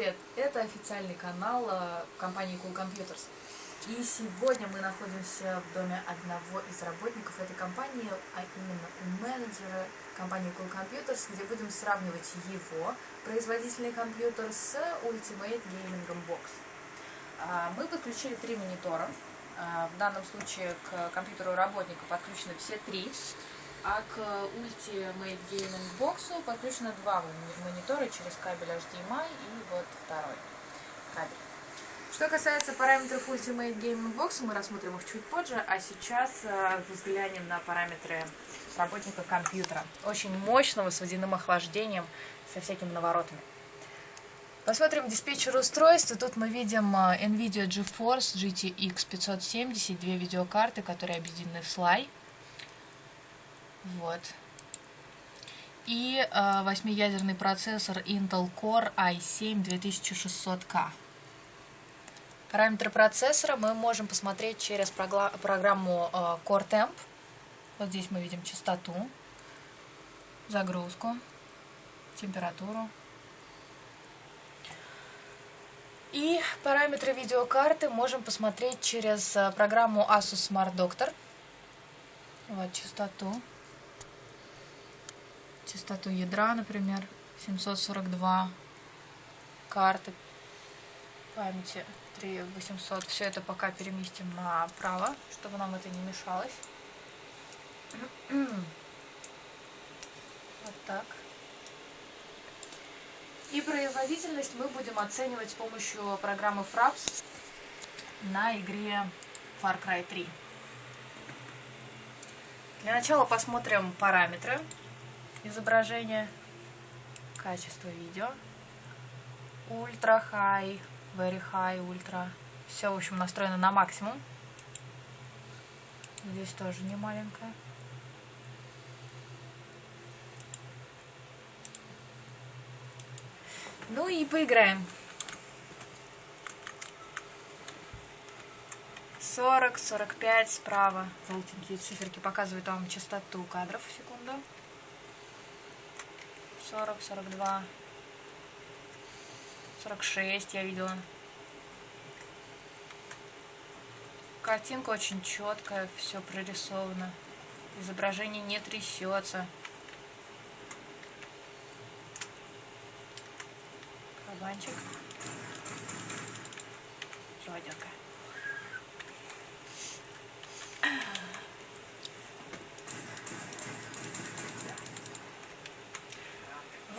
Привет, это официальный канал э, компании Cool Computers. И сегодня мы находимся в доме одного из работников этой компании, а именно у менеджера компании Cool Computers, где будем сравнивать его производительный компьютер с Ultimate Gaming Box. А, мы подключили три монитора. А, в данном случае к компьютеру работника подключены все три. А к Ultimate Gaming Box подключено два монитора через кабель HDMI и вот второй кабель. Что касается параметров Ultimate Gaming Box, мы рассмотрим их чуть позже, а сейчас э, взглянем на параметры работника компьютера. Очень мощного, с водяным охлаждением, со всякими наворотами. Посмотрим диспетчер устройств. Тут мы видим э, NVIDIA GeForce GTX 570, две видеокарты, которые объединены в слай. Вот. И э, восьмиядерный процессор Intel Core i7 2600K. Параметры процессора мы можем посмотреть через программу э, Core Temp. Вот здесь мы видим частоту, загрузку, температуру. И параметры видеокарты можем посмотреть через э, программу Asus Smart Doctor. Вот частоту частоту ядра, например, 742 карты памяти 3800. Все это пока переместим направо, чтобы нам это не мешалось. Вот так. И производительность мы будем оценивать с помощью программы Fraps на игре Far Cry 3. Для начала посмотрим параметры изображение, качество видео, ультра high, very high, ультра. Все, в общем, настроено на максимум. Здесь тоже не маленькая. Ну и поиграем. 40, 45 справа. Желтенькие циферки показывают вам частоту кадров в секунду. 40, 42, 46 я видела. Картинка очень четкая, все прорисовано. Изображение не трясется. Кабанчик. Живодерка.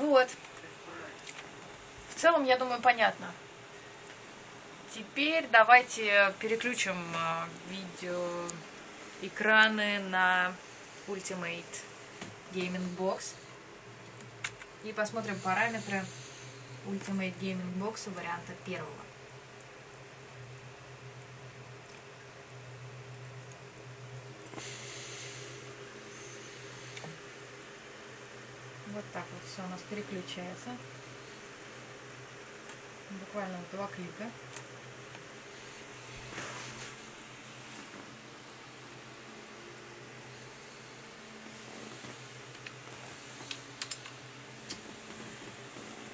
Вот. В целом, я думаю, понятно. Теперь давайте переключим а, видео экраны на Ultimate Gaming Box и посмотрим параметры Ultimate Gaming Box варианта первого. Вот так вот все у нас переключается. Буквально два клика.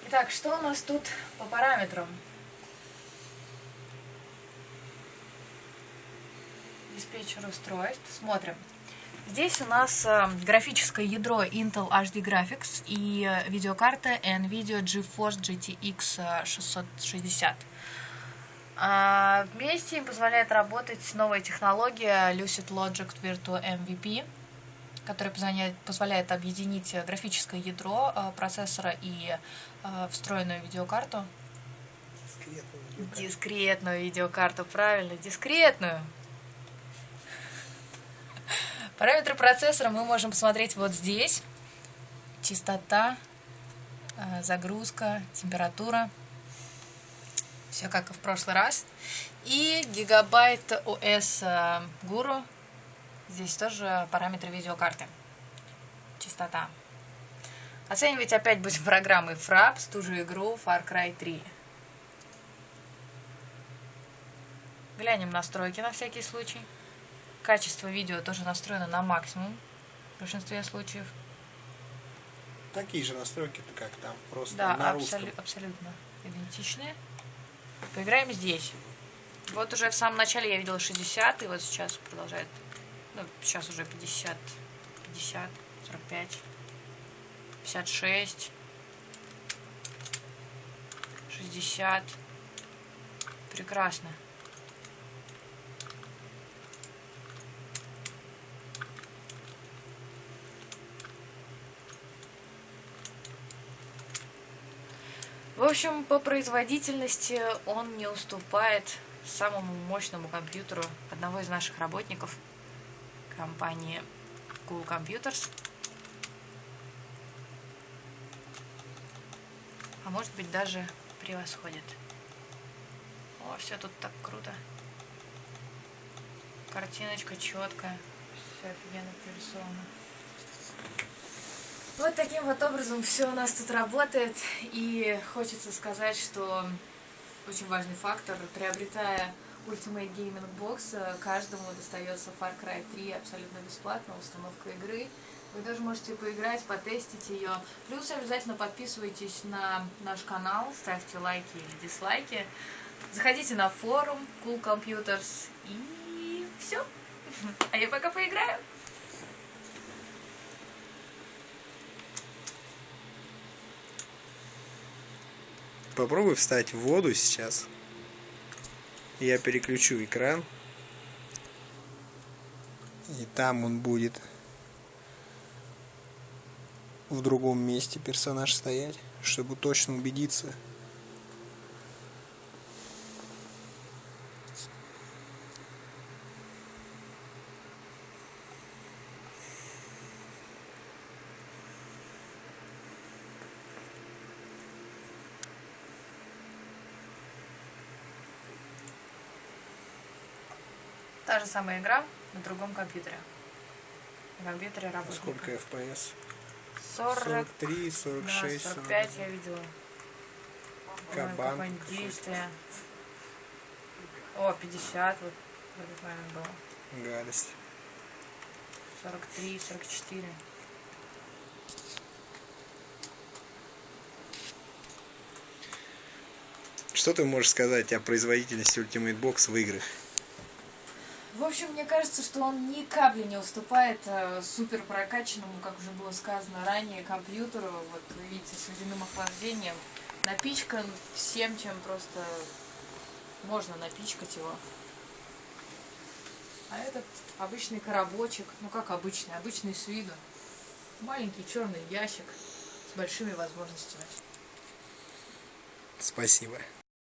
Итак, что у нас тут по параметрам? Диспетчер устройств. Смотрим. Здесь у нас э, графическое ядро Intel HD Graphics и э, видеокарта NVIDIA GeForce GTX 660. А, вместе им позволяет работать новая технология Lucid Logic Virtual MVP, которая позволяет, объединить графическое ядро э, процессора и встроенную видеокарту. Дискретную видеокарту. Дискретную видеокарту, правильно, дискретную. Параметры процессора мы можем посмотреть вот здесь. Частота, э, загрузка, температура. Все как и в прошлый раз. И гигабайт OS э, Guru. Здесь тоже параметры видеокарты. Частота. Оценивать опять будем программой Fraps, ту же игру Far Cry 3. Глянем настройки на всякий случай. Качество видео тоже настроено на максимум в большинстве случаев. такие же настройки, как там, просто Да, на абсолю- русском. абсолютно идентичные. Поиграем здесь. Вот уже в самом начале я видела 60, и вот сейчас продолжает. Ну, сейчас уже 50, 50, 45, 56, 60. Прекрасно. В общем, по производительности он не уступает самому мощному компьютеру одного из наших работников компании Cool Computers. А может быть даже превосходит. О, все тут так круто. Картиночка четкая. Все офигенно прорисовано. Вот таким вот образом все у нас тут работает. И хочется сказать, что очень важный фактор, приобретая Ultimate Gaming Box, каждому достается Far Cry 3 абсолютно бесплатно, установка игры. Вы даже можете поиграть, потестить ее. Плюс обязательно подписывайтесь на наш канал, ставьте лайки или дизлайки. Заходите на форум Cool Computers и все. А я пока поиграю. Попробуй встать в воду сейчас. Я переключу экран. И там он будет в другом месте персонаж стоять, чтобы точно убедиться. Та же самая игра на другом компьютере. На компьютере работает. Сколько FPS? 40, 43, да, 46, 45 я видела. Ой, Кабан какой-то. действие. О, 50, вот вроде правильно было. Гадость. 43, 44. Что ты можешь сказать о производительности Ultimate Box в играх? В общем, мне кажется, что он ни капли не уступает э, супер прокачанному, как уже было сказано ранее, компьютеру. Вот вы видите, с водяным охлаждением. Напичкан всем, чем просто можно напичкать его. А этот обычный коробочек, ну как обычный, обычный с виду. Маленький черный ящик с большими возможностями. Спасибо.